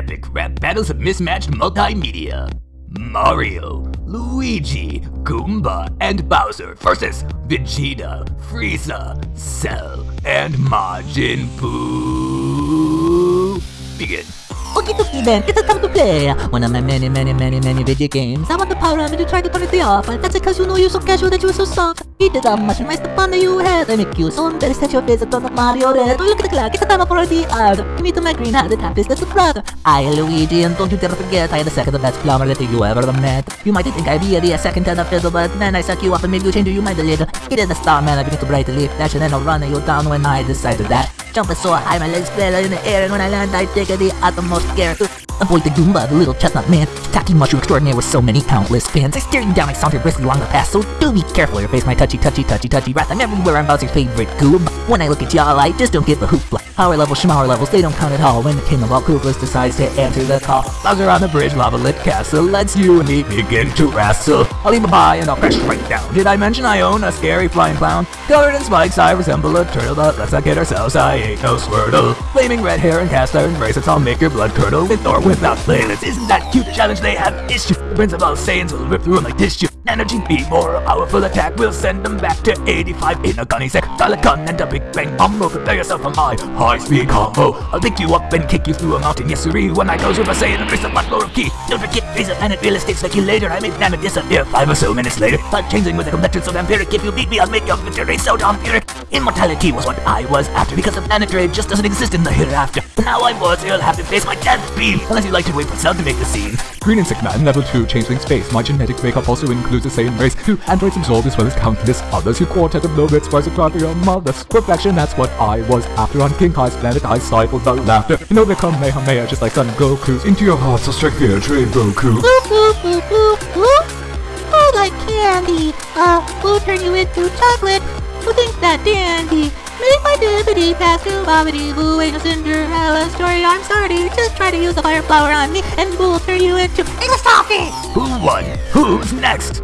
Epic rap battles of mismatched multimedia. Mario, Luigi, Goomba, and Bowser versus Vegeta, Frieza, Cell, and Majin Buu. Begin. Okie dokie then, it's a time to play. One of my many, many, many, many video games. I want the power armor to try to turn it off. That's because you know you're so casual that you're so soft. You did how much nice the fun you had. I make you so embarrassed that your face is the Mario Red. Look at the clock, it's the time for the. Give me to my green hat, the top is little brother. I, Luigi, and don't you dare forget, I had the second best plumber that you ever met. You might think I'd be the second tenor fiddle, but then I suck you up and maybe you change your mind a little. It is the star man, I begin to brightly flash and then I'll run you down when I decide to that. Jumping so high, my legs flail in the air, and when I land, I take the utmost care. Avoid the Goomba, the little chestnut man, tacky mushroom extraordinaire with so many countless fans. I stare you down, I saunter briskly along the path, so do be careful or face my touchy, touchy, touchy, touchy wrath. I'm everywhere, I'm Bowser's favorite goob. When I look at y'all, I just don't get the hoopla. Power levels, schmower levels, they don't count at all when the king of all Koopas decides to answer the call. Bowser on the bridge, lava lit castle. Let's you and me begin to wrestle. I'll leave a bye and I'll crash right down. Did I mention I own a scary flying clown? Covered in spikes, I resemble a turtle, but let's not kid ourselves, I ain't no Squirtle. Flaming red hair and cast iron bracelets, I'll make your blood curdle. With or without playlist, isn't that cute? The challenge they have issue. The Prince of all Saiyans will rip through 'em like tissue. Energy be more a powerful attack. We'll send them back to 85 in a gunny sec. Gun and a big bang combo. Prepare yourself for my high speed combo. I'll pick you up and kick you through a mountain. Yes. When I go Super Saiyan, embrace a much lower key. Don't forget, raise a planet real estate later. I make damage disappear five or so minutes later. But changing with the complexion of vampiric. If you beat me, I'll make your victory so vampiric. Immortality was what I was after because the planetary just doesn't exist in the hereafter. Now I'm worthy, you'll have to face my death beam. Unless you'd like to wait for Cell to make the scene. Green and Sick Man, level 2, Changeling Space. My genetic makeup also includes a Saiyan race. Two androids absorbed as well as countless others. You quartet of no-bits, twice a cry your mother's perfection. That's what I was after on King Kai's planet. I stifled the laughter. You know, become Kamehameha just like Son Goku's. Into your hearts, I'll strike fear, train Goku. Boop, boop, boop, boop, boop. Oh, like candy. Uh, we'll turn you into chocolate. Who thinks that dandy? Make my dippity pascal bobbity boo ain't a Cinderella story. I'm sorry, just try to use a fire flower on me and we'll turn you into English toffee. Who won? Who's next?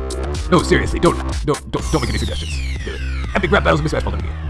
No, seriously, don't, don't, don't, don't make any suggestions. Epic rap battles mismatch multimedia.